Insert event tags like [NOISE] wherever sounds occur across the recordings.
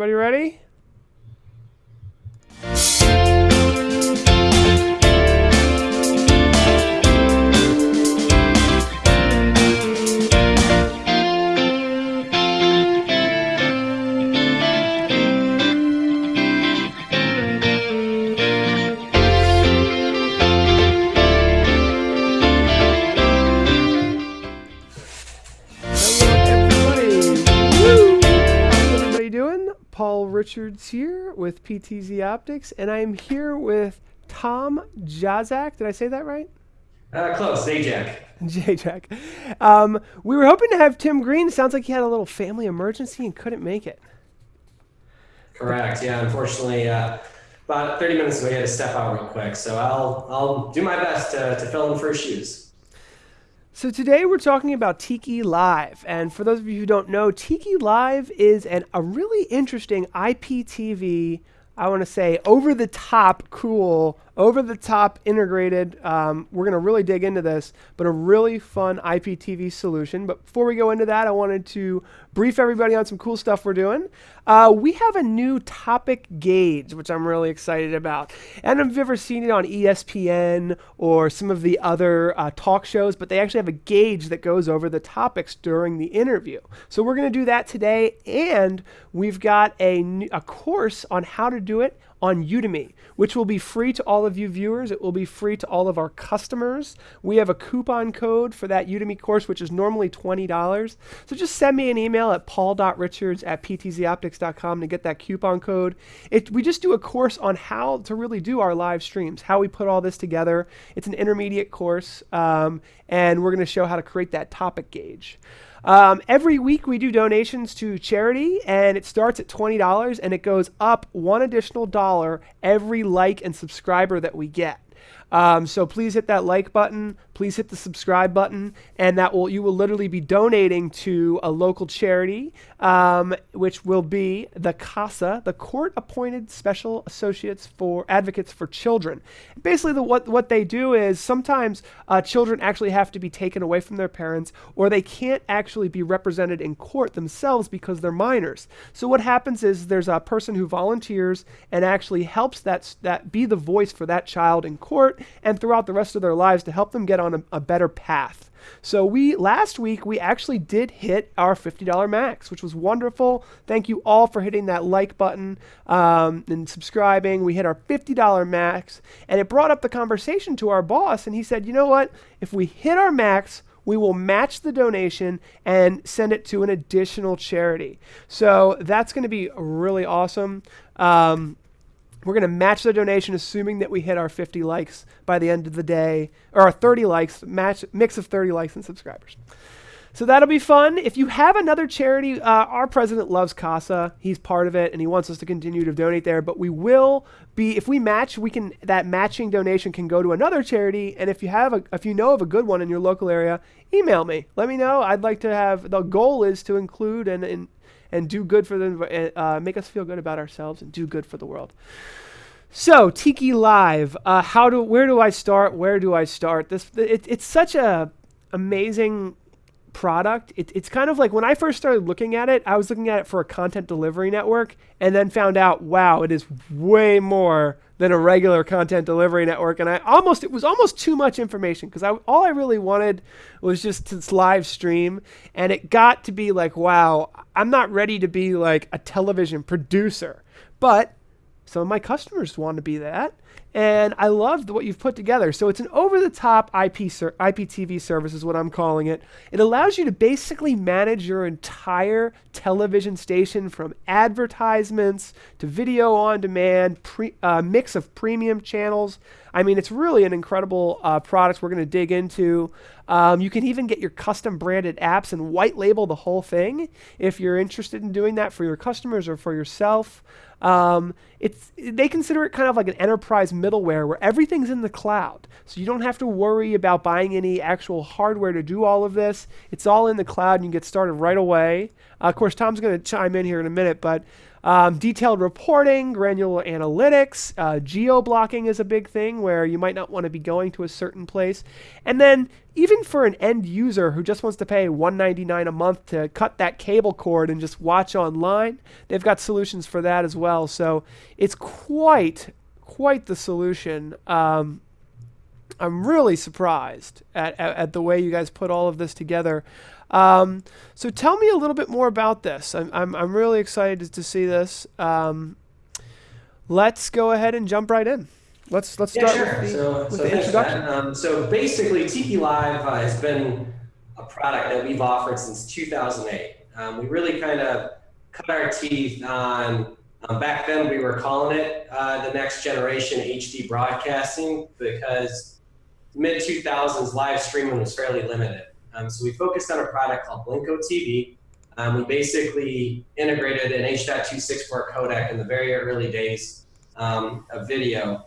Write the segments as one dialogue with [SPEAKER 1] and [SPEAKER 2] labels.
[SPEAKER 1] Everybody ready? Richards here with PTZ Optics, and I am here with Tom Jazak. Did I say that right?
[SPEAKER 2] Uh, close, Zajac.
[SPEAKER 1] J-Jack. [LAUGHS] Um, we were hoping to have Tim Green. Sounds like he had a little family emergency and couldn't make it.
[SPEAKER 2] Correct. Yeah, unfortunately, uh, about 30 minutes ago, he had to step out real quick. So I'll I'll do my best to, to fill in for his shoes.
[SPEAKER 1] So today we're talking about Tiki Live, and for those of you who don't know, Tiki Live is an, a really interesting IPTV. I want to say over the top, cool, over the top integrated. Um, we're going to really dig into this, but a really fun IPTV solution. But before we go into that, I wanted to brief everybody on some cool stuff we're doing. Uh, we have a new topic gauge, which I'm really excited about. And you've ever seen it on ESPN or some of the other uh, talk shows, but they actually have a gauge that goes over the topics during the interview. So we're going to do that today, and we've got a, a course on how to do it on Udemy, which will be free to all of you viewers. It will be free to all of our customers. We have a coupon code for that Udemy course, which is normally $20. So just send me an email at paul.richards at ptzoptics.com to get that coupon code. It, we just do a course on how to really do our live streams, how we put all this together. It's an intermediate course, um, and we're going to show how to create that topic gauge. Um, every week we do donations to charity, and it starts at $20 and it goes up one additional dollar every like and subscriber that we get. Um, so please hit that like button. Please hit the subscribe button, and that will you will literally be donating to a local charity, um, which will be the CASA, the Court Appointed Special Associates for Advocates for Children. Basically, the, what what they do is sometimes uh, children actually have to be taken away from their parents, or they can't actually be represented in court themselves because they're minors. So what happens is there's a person who volunteers and actually helps that that be the voice for that child in court and throughout the rest of their lives to help them get on a, a better path. So we last week we actually did hit our $50 max, which was wonderful. Thank you all for hitting that like button um, and subscribing. We hit our $50 max, and it brought up the conversation to our boss, and he said, "You know what? If we hit our max, we will match the donation and send it to an additional charity." So that's going to be really awesome. Um, we're going to match the donation, assuming that we hit our 50 likes by the end of the day, or our 30 likes, match mix of 30 likes and subscribers. So that'll be fun. If you have another charity, uh, our president loves CASA. He's part of it, and he wants us to continue to donate there. But we will be, if we match, we can that matching donation can go to another charity. And if you have a, if you know of a good one in your local area, email me. Let me know. I'd like to have. The goal is to include and and and do good for them, uh, make us feel good about ourselves, and do good for the world. So Tiki Live, uh, how do where do I start? Where do I start? This it, it's such a amazing product. It, it's kind of like when I first started looking at it, I was looking at it for a content delivery network, and then found out, wow, it is way more than a regular content delivery network. And I almost it was almost too much information because I all I really wanted was just to live stream, and it got to be like, wow, I'm not ready to be like a television producer, but some of my customers want to be that. And I loved what you've put together. So it's an over the top IP ser- IPTV service, is what I'm calling it. It allows you to basically manage your entire television station from advertisements to video on demand, pre- uh, mix of premium channels. I mean, it's really an incredible uh, product we're going to dig into. Um, you can even get your custom branded apps and white label the whole thing if you're interested in doing that for your customers or for yourself. Um, it's they consider it kind of like an enterprise middleware where everything's in the cloud, so you don't have to worry about buying any actual hardware to do all of this. It's all in the cloud, and you get started right away. Uh, of course, Tom's going to chime in here in a minute, but um, detailed reporting, granular analytics, uh, geo blocking is a big thing where you might not want to be going to a certain place, and then even for an end user who just wants to pay 199 a month to cut that cable cord and just watch online, they've got solutions for that as well. So it's quite quite the solution. Um, I'm really surprised at, at, at, the way you guys put all of this together. Um, so tell me a little bit more about this. I'm, I'm, I'm really excited to see this. Um, let's go ahead and jump right in. Let's let's
[SPEAKER 2] yeah,
[SPEAKER 1] start
[SPEAKER 2] sure.
[SPEAKER 1] with the,
[SPEAKER 2] so,
[SPEAKER 1] with
[SPEAKER 2] so
[SPEAKER 1] the introduction.
[SPEAKER 2] Um, so basically, Tiki Live uh, has been a product that we've offered since 2008. Um, we really kind of cut our teeth on. Um, back then, we were calling it uh, the next generation HD broadcasting because mid 2000s live streaming was fairly limited. Um, so we focused on a product called Blinko TV. Um, we basically integrated an H.264 codec in the very early days um, of video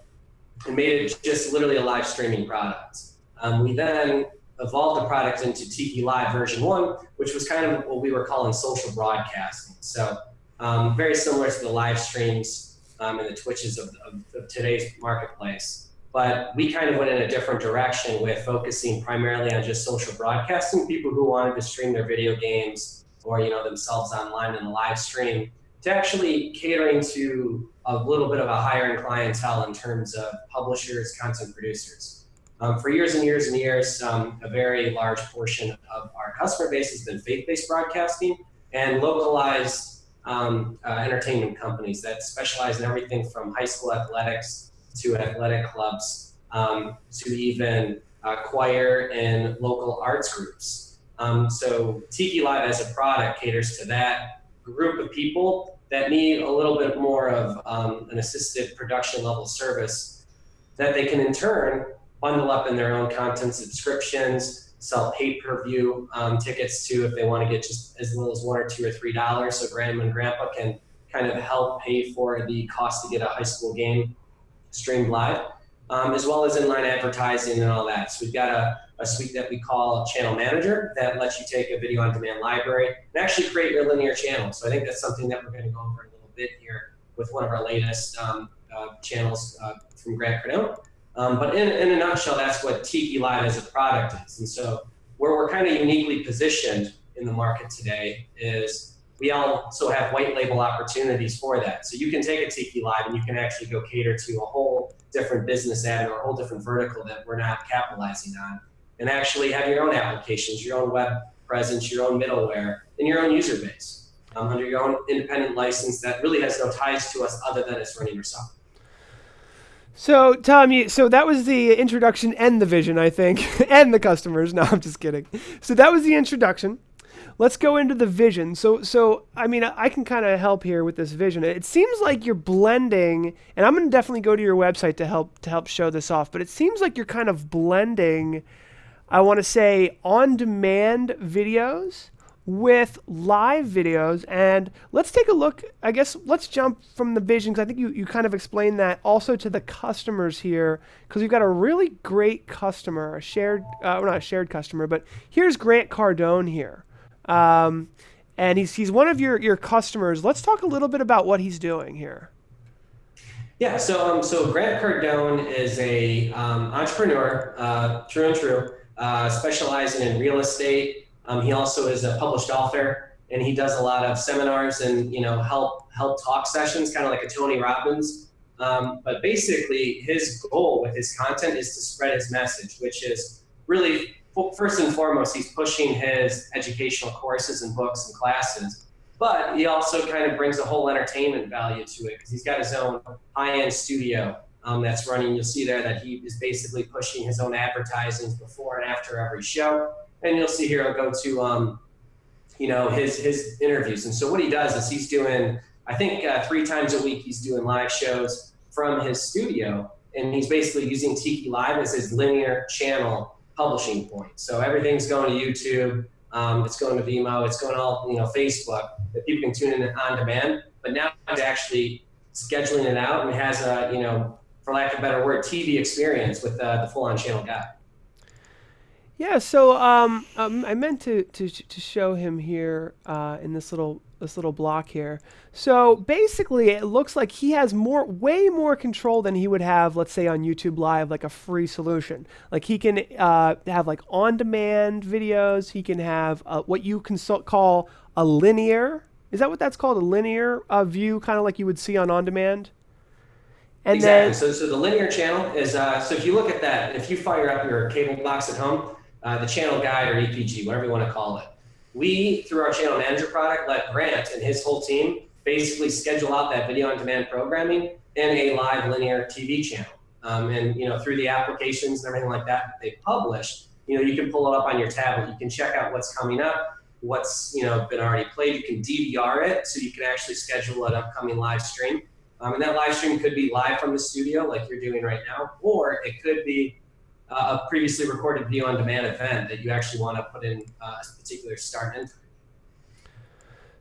[SPEAKER 2] and made it just literally a live streaming product. Um, we then evolved the product into Tiki Live version one, which was kind of what we were calling social broadcasting. So um, very similar to the live streams um, and the Twitches of, of, of, today's marketplace. But we kind of went in a different direction with focusing primarily on just social broadcasting, people who wanted to stream their video games or you know themselves online in a live stream to actually catering to a little bit of a higher end clientele in terms of publishers, content producers. Um, for years and years and years, um, a very large portion of our customer base has been faith-based broadcasting and localized um, uh, entertainment companies that specialize in everything from high school athletics to athletic clubs um, to even uh, choir and local arts groups. Um, so Tiki Live as a product caters to that group of people that need a little bit more of um, an assisted production level service that they can in turn bundle up in their own content subscriptions, sell pay-per-view um, tickets too if they want to get just as little as one or two or three dollars so grandma and grandpa can kind of help pay for the cost to get a high school game streamed live, um, as well as inline advertising and all that. So we've got a a suite that we call Channel Manager that lets you take a video on demand library and actually create your linear channel. So I think that's something that we're going to go over a little bit here with one of our latest um, uh, channels uh, from Grant Cardone. Um, but in, in a nutshell, that's what Tiki Live as a product is. And so where we're kind of uniquely positioned in the market today is we also have white label opportunities for that. So you can take a Tiki Live and you can actually go cater to a whole different business ad or a whole different vertical that we're not capitalizing on and actually have your own applications, your own web presence, your own middleware, and your own user base um, under your own independent license that really has no ties to us other than it's running yourself.
[SPEAKER 1] So, Tom, so that was the introduction and the vision, I think, [LAUGHS] and the customers. [LAUGHS] No, I'm just kidding. So that was the introduction. Let's go into the vision. So, so I mean, I can kind of help here with this vision. It seems like you're blending, and I'm going to definitely go to your website to help to help show this off. But it seems like you're kind of blending I want to say on demand videos with live videos. And let's take a look. I guess let's jump from the vision because I think you, you kind of explained that also to the customers here because we've got a really great customer, a shared, uh, well, not a shared customer, but here's Grant Cardone here. Um, and he's, he's one of your, your customers. Let's talk a little bit about what he's doing here.
[SPEAKER 2] Yeah, so um, so Grant Cardone is a um, entrepreneur, uh, true and true uh, specializing in real estate. Um, he also is a published author, and he does a lot of seminars and you know help help talk sessions, kind of like a Tony Robbins. Um, but basically, his goal with his content is to spread his message, which is really first and foremost, he's pushing his educational courses and books and classes. But he also kind of brings a whole entertainment value to it because he's got his own high-end studio um, that's running. You'll see there that he is basically pushing his own advertisings before and after every show. And you'll see here, I'll go to, um, you know, his, his interviews. And so what he does is he's doing, I think uh, three times a week, he's doing live shows from his studio. And he's basically using Tiki Live as his linear channel publishing point. So everything's going to YouTube. Um, it's going to Vimeo. It's going all, you know, Facebook that people can tune in on demand. But now he's actually scheduling it out and has a, you know, for lack of a better word, TV experience with uh, the full-on channel guide.
[SPEAKER 1] Yeah, so um, um, I meant to, to, to show him here uh, in this little this little block here. So basically, it looks like he has more, way more control than he would have, let's say, on YouTube Live, like a free solution. Like he can uh, have like on-demand videos. He can have uh, what you can so call a linear. Is that what that's called? A linear uh, view, kind of like you would see on on-demand.
[SPEAKER 2] And exactly. Then, so, so the linear channel is uh, so if you look at that, if you fire up your cable box at home, uh, the channel guide or EPG, whatever you want to call it, we, through our channel manager product, let Grant and his whole team basically schedule out that video on demand programming in a live linear TV channel. Um, and you know, through the applications and everything like that that they publish, you know, you can pull it up on your tablet. You can check out what's coming up, what's you know been already played. You can DVR it, so you can actually schedule an upcoming live stream. Um, and that live stream could be live from the studio, like you're doing right now, or it could be uh, a previously recorded video on demand event that you actually want to put in uh, a particular start and.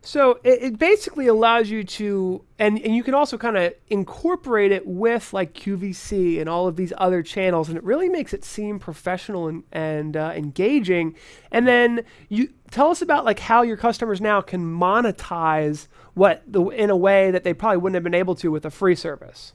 [SPEAKER 1] So it, it, basically allows you to, and, and you can also kind of incorporate it with like QVC and all of these other channels, and it really makes it seem professional and, and uh, engaging. And then you tell us about like how your customers now can monetize what the, in a way that they probably wouldn't have been able to with a free service.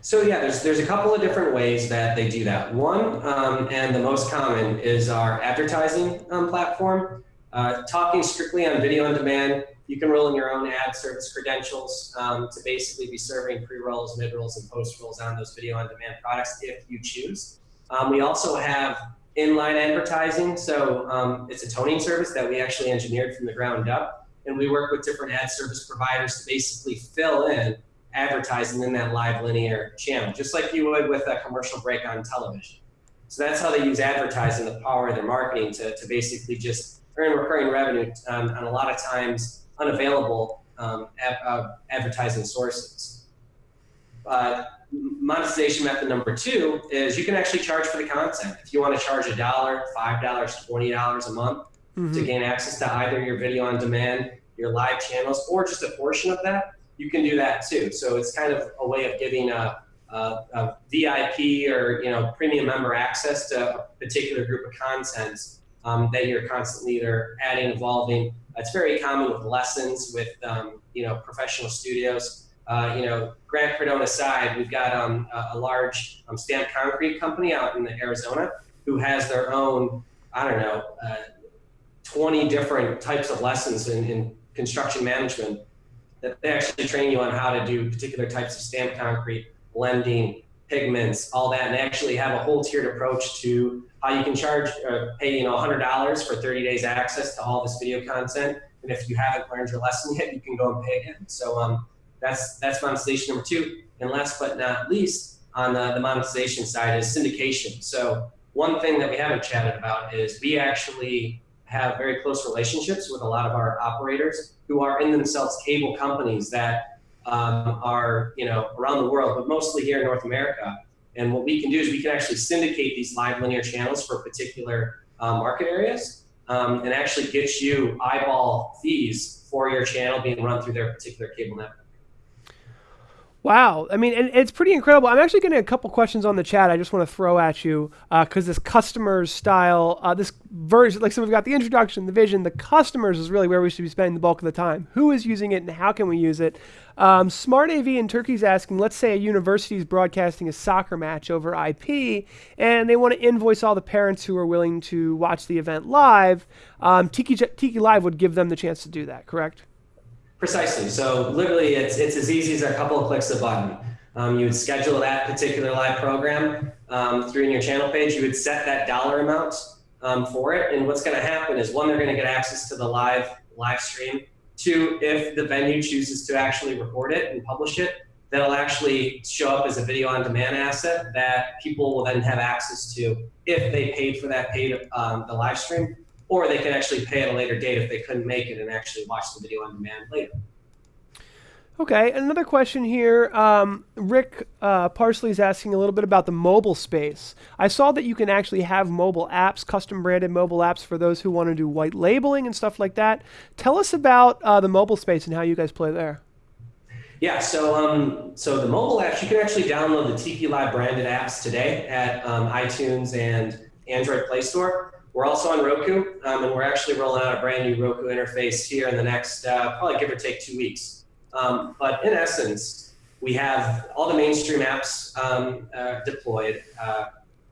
[SPEAKER 2] So yeah, there's there's a couple of different ways that they do that. One, um, and the most common, is our advertising um, platform. Uh, talking strictly on video on demand, you can roll in your own ad service credentials um, to basically be serving pre-rolls, mid-rolls, and post-rolls on those video on demand products if you choose. Um, we also have inline advertising. So um, it's a toning service that we actually engineered from the ground up. And we work with different ad service providers to basically fill in advertising in that live linear channel, just like you would with a commercial break on television. So that's how they use advertising, the power of their marketing to, to basically just earn recurring revenue um, on a lot of times unavailable um, ad, uh, advertising sources. Uh, monetization method number two is you can actually charge for the content. If you want to charge a dollar, five dollars, twenty dollars a month mm -hmm. to gain access to either your video on demand, your live channels, or just a portion of that, you can do that too. So it's kind of a way of giving a, a, a VIP or you know premium member access to a particular group of content um, that you're constantly either adding, evolving. It's very common with lessons, with um, you know professional studios. Uh, you know, Grant Cardone aside, we've got um, a, a, large um, stamped concrete company out in Arizona who has their own, I don't know, uh, 20 different types of lessons in, in construction management that they actually train you on how to do particular types of stamped concrete, blending, pigments, all that, and they actually have a whole tiered approach to how you can charge, uh, pay you know $100 for 30 days access to all this video content. And if you haven't learned your lesson yet, you can go and pay again. So um, that's that's monetization number two. And last but not least, on the, the monetization side is syndication. So one thing that we haven't chatted about is we actually have very close relationships with a lot of our operators who are in themselves cable companies that um, are you know around the world, but mostly here in North America. And what we can do is we can actually syndicate these live linear channels for particular um, market areas um, and actually get you eyeball fees for your channel being run through their particular cable network.
[SPEAKER 1] Wow. I mean, and it's pretty incredible. I'm actually getting a couple questions on the chat I just want to throw at you because uh, this customers style, uh, this version, like so we've got the introduction, the vision, the customers is really where we should be spending the bulk of the time. Who is using it and how can we use it? Um, Smart AV in Turkey is asking, let's say a university is broadcasting a soccer match over IP and they want to invoice all the parents who are willing to watch the event live. Um, Tiki, Tiki Live would give them the chance to do that, correct?
[SPEAKER 2] Precisely. So literally, it's it's as easy as a couple of clicks of a button. Um, you would schedule that particular live program um, through in your channel page. You would set that dollar amount um, for it, and what's going to happen is one, they're going to get access to the live live stream. Two, if the venue chooses to actually record it and publish it, that'll actually show up as a video on demand asset that people will then have access to if they paid for that paid um, the live stream or they can actually pay at a later date if they couldn't make it and actually watch the video on demand later.
[SPEAKER 1] Okay, another question here. Um, Rick uh, Parsley is asking a little bit about the mobile space. I saw that you can actually have mobile apps, custom branded mobile apps for those who want to do white labeling and stuff like that. Tell us about uh, the mobile space and how you guys play there.
[SPEAKER 2] Yeah, so um, so the mobile apps, you can actually download the Tiki Live branded apps today at um, iTunes and Android Play Store. We're also on Roku, um, and we're actually rolling out a brand new Roku interface here in the next, uh, probably give or take two weeks. Um, but in essence, we have all the mainstream apps um, uh, deployed. Uh,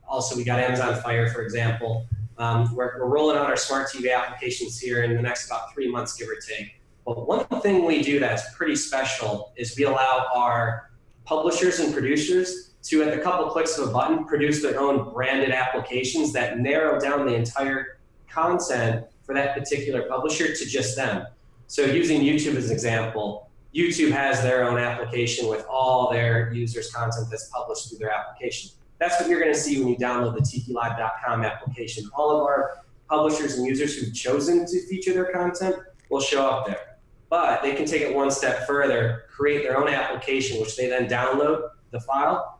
[SPEAKER 2] also, we got Amazon Fire, for example. Um, we're, we're rolling out our smart TV applications here in the next about three months, give or take. But one thing we do that's pretty special is we allow our publishers and producers to, at the couple clicks of a button, produce their own branded applications that narrow down the entire content for that particular publisher to just them. So using YouTube as an example, YouTube has their own application with all their users' content that's published through their application. That's what you're going to see when you download the tikilive.com application. All of our publishers and users who've chosen to feature their content will show up there. But they can take it one step further, create their own application, which they then download the file,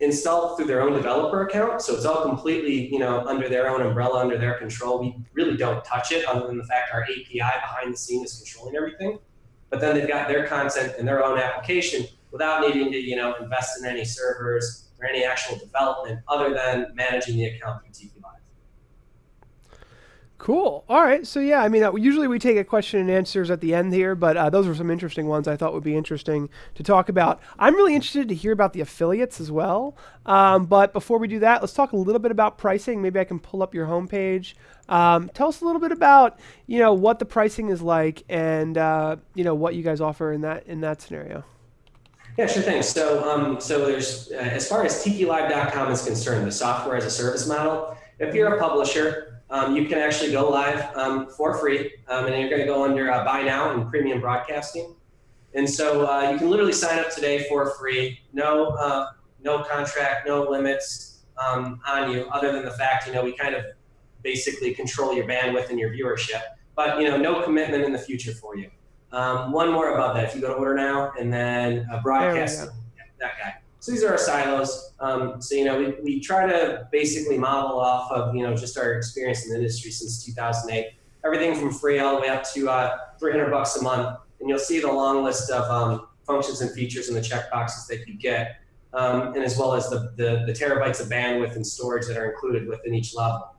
[SPEAKER 2] install it through their own developer account. So it's all completely, you know, under their own umbrella, under their control. We really don't touch it other than the fact our API behind the scene is controlling everything. But then they've got their content in their own application without needing to, you know, invest in any servers or any actual development other than managing the account through TP.
[SPEAKER 1] Cool. All right. So yeah, I mean, uh, usually we take a question and answers at the end here, but uh, those were some interesting ones I thought would be interesting to talk about. I'm really interested to hear about the affiliates as well. Um, but before we do that, let's talk a little bit about pricing. Maybe I can pull up your homepage. Um, tell us a little bit about you know what the pricing is like and uh, you know what you guys offer in that in that scenario.
[SPEAKER 2] Yeah, sure thing. So, um, so there's uh, as far as tikilive.com is concerned, the software as a service model. If you're a publisher um, you can actually go live um, for free, um, and you're going to go under uh, Buy Now and Premium Broadcasting. And so uh, you can literally sign up today for free, no, uh, no contract, no limits um, on you, other than the fact, you know, we kind of basically control your bandwidth and your viewership, but, you know, no commitment in the future for you. Um, one more above that, if you go to Order Now and then uh, Broadcast, yeah, that guy. So these are our silos. Um, so, you know, we, we try to basically model off of, you know, just our experience in the industry since 2008. Everything from free all the way up to uh, 300 bucks a month. And you'll see the long list of um, functions and features and the checkboxes that you get, um, and as well as the, the, the, terabytes of bandwidth and storage that are included within each level.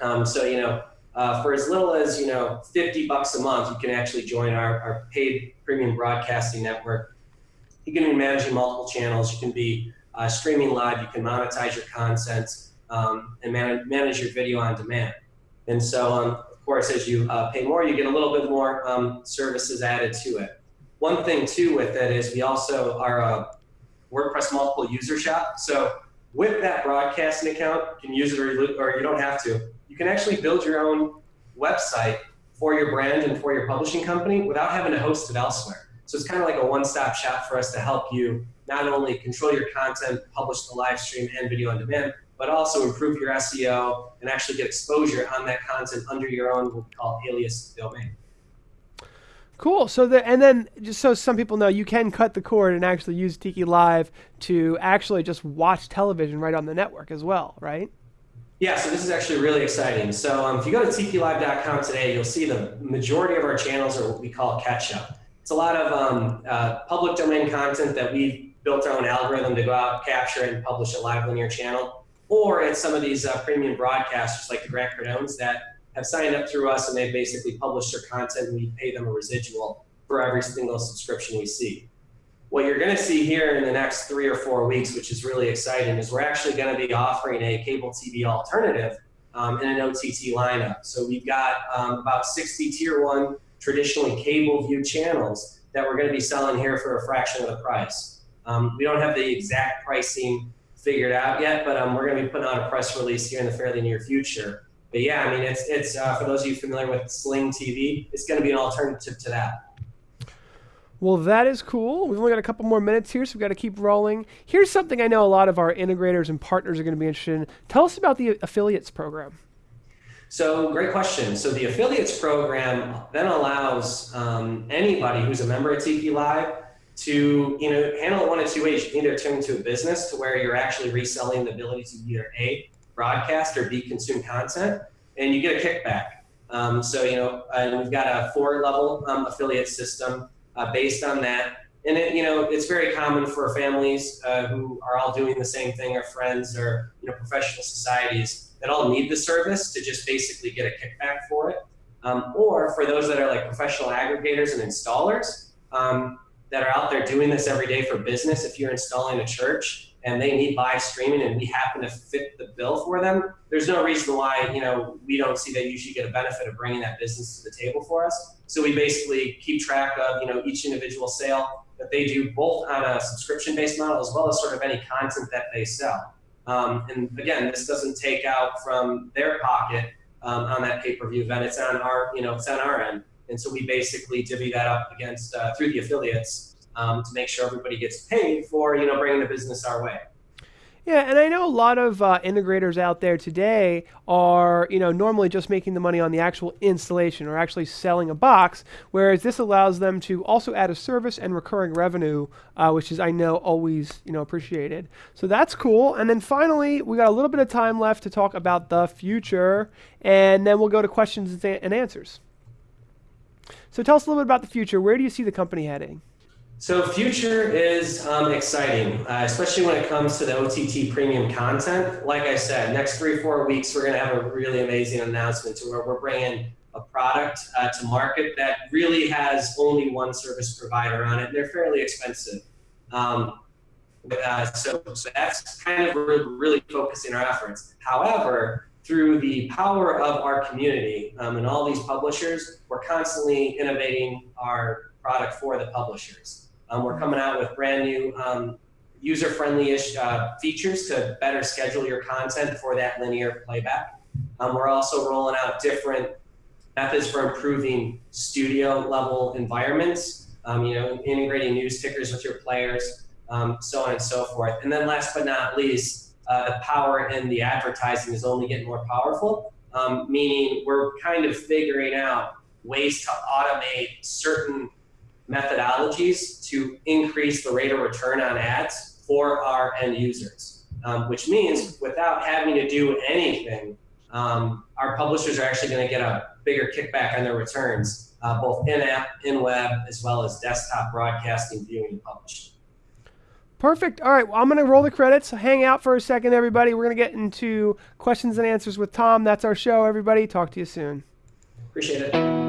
[SPEAKER 2] Um, so, you know, uh, for as little as, you know, 50 bucks a month, you can actually join our, our paid premium broadcasting network you can be managing multiple channels. You can be uh, streaming live. You can monetize your content um, and man manage your video on demand. And so, um, of course, as you uh, pay more, you get a little bit more um, services added to it. One thing too with it is we also are a WordPress multiple user shop. So with that broadcasting account, you can use it or you, or you don't have to. You can actually build your own website for your brand and for your publishing company without having to host it elsewhere. So it's kind of like a one-stop shop for us to help you not only control your content, publish the live stream and video on demand, but also improve your SEO and actually get exposure on that content under your own what we call alias domain.
[SPEAKER 1] Cool. So the and then just so some people know, you can cut the cord and actually use Tiki Live to actually just watch television right on the network as well, right?
[SPEAKER 2] Yeah, so this is actually really exciting. So um, if you go to tikilive.com today, you'll see the majority of our channels are what we call catch up it's a lot of um, uh, public domain content that we've built our own algorithm to go out, capture, and publish a live linear channel. Or it's some of these uh, premium broadcasters like the Grant Cardones that have signed up through us and they basically publish their content and we pay them a residual for every single subscription we see. What you're going to see here in the next three or four weeks, which is really exciting, is we're actually going to be offering a cable TV alternative um, in an OTT lineup. So we've got um, about 60 tier one traditionally cable view channels that we're going to be selling here for a fraction of the price. Um, we don't have the exact pricing figured out yet, but um, we're going to be putting out a press release here in the fairly near future. But yeah, I mean, it's, it's uh, for those of you familiar with Sling TV, it's going to be an alternative to that.
[SPEAKER 1] Well, that is cool. We've only got a couple more minutes here, so we've got to keep rolling. Here's something I know a lot of our integrators and partners are going to be interested in. Tell us about the affiliates program.
[SPEAKER 2] So great question. So the affiliates program then allows um, anybody who's a member of Tiki Live to you know handle it one of two ways. You can either turn into a business to where you're actually reselling the ability to either a broadcast or b consume content, and you get a kickback. Um, so you know, and we've got a four level um, affiliate system uh, based on that. and it, you know, it's very common for families uh, who are all doing the same thing, or friends, or you know, professional societies that all need the service to just basically get a kickback for it. Um, or for those that are like professional aggregators and installers um, that are out there doing this every day for business. If you're installing a church and they need live streaming and we happen to fit the bill for them, there's no reason why you know we don't see that you should get a benefit of bringing that business to the table for us. So we basically keep track of you know each individual sale that they do both on a subscription-based model as well as sort of any content that they sell. Um, and again, this doesn't take out from their pocket um, on that pay-per-view event. It's on our, you know, it's on our end. And so we basically divvy that up against uh, through the affiliates um, to make sure everybody gets paid for, you know, bringing the business our way.
[SPEAKER 1] Yeah, and I know a lot of uh, integrators out there today are, you know, normally just making the money on the actual installation or actually selling a box, whereas this allows them to also add a service and recurring revenue, uh, which is I know always, you know, appreciated. So that's cool. And then finally, we got a little bit of time left to talk about the future, and then we'll go to questions and answers. So tell us a little bit about the future. Where do you see the company heading?
[SPEAKER 2] So future is um, exciting, uh, especially when it comes to the OTT premium content. Like I said, next three, four weeks, we're going to have a really amazing announcement to where we're bringing a product uh, to market that really has only one service provider on it. And they're fairly expensive. Um, uh, so, so that's kind of really focusing our efforts. However, through the power of our community um, and all these publishers, we're constantly innovating our product for the publishers. Um, we're coming out with brand new um, user-friendly-ish uh, features to better schedule your content for that linear playback. Um, we're also rolling out different methods for improving studio-level environments, um, you know, integrating news tickers with your players, um, so on and so forth. And then last but not least, uh, the power in the advertising is only getting more powerful, um, meaning we're kind of figuring out ways to automate certain methodologies to increase the rate of return on ads for our end users, um, which means without having to do anything, um, our publishers are actually going to get a bigger kickback on their returns, uh, both in-app, in-web, as well as desktop broadcasting, viewing, and publishing.
[SPEAKER 1] Perfect. All right, well, I'm going to roll the credits. Hang out for a second, everybody. We're going to get into questions and answers with Tom. That's our show, everybody. Talk to you soon.
[SPEAKER 2] Appreciate it.